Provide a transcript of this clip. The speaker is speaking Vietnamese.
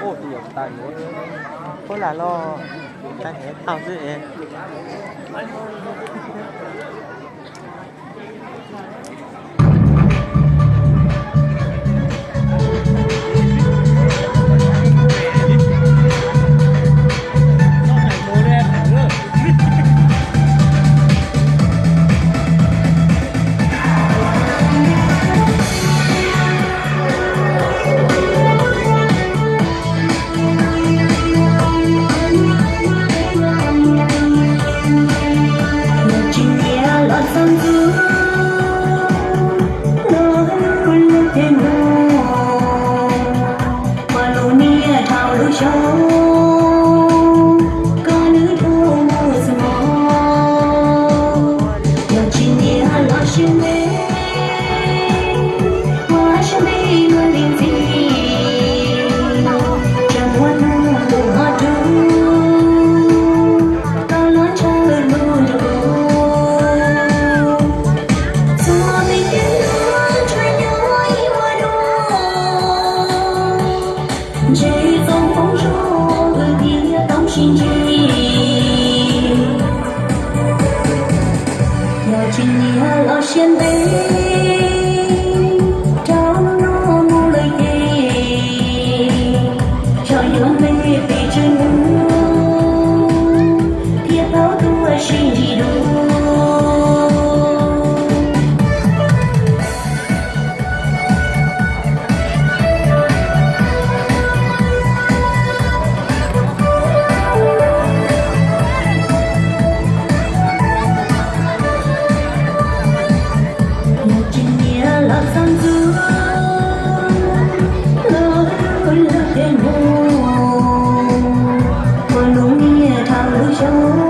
ô điểm tài nữa có là lo ta hết, tao dưới em? show. 敬你和老先辈。Hãy subscribe cho kênh Ghiền Mì Gõ Để không bỏ lỡ những video hấp dẫn